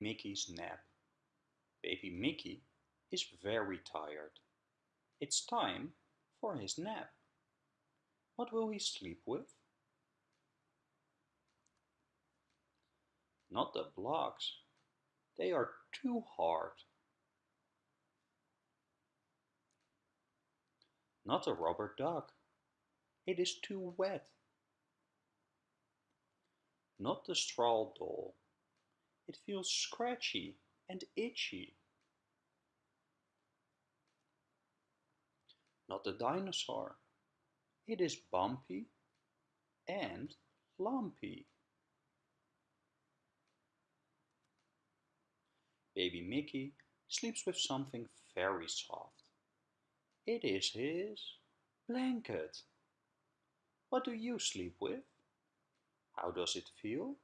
Mickey's nap. Baby Mickey is very tired. It's time for his nap. What will he sleep with? Not the blocks. They are too hard. Not a rubber duck. It is too wet. Not the straw doll. It feels scratchy and itchy. Not a dinosaur. It is bumpy and lumpy. Baby Mickey sleeps with something very soft. It is his blanket. What do you sleep with? How does it feel?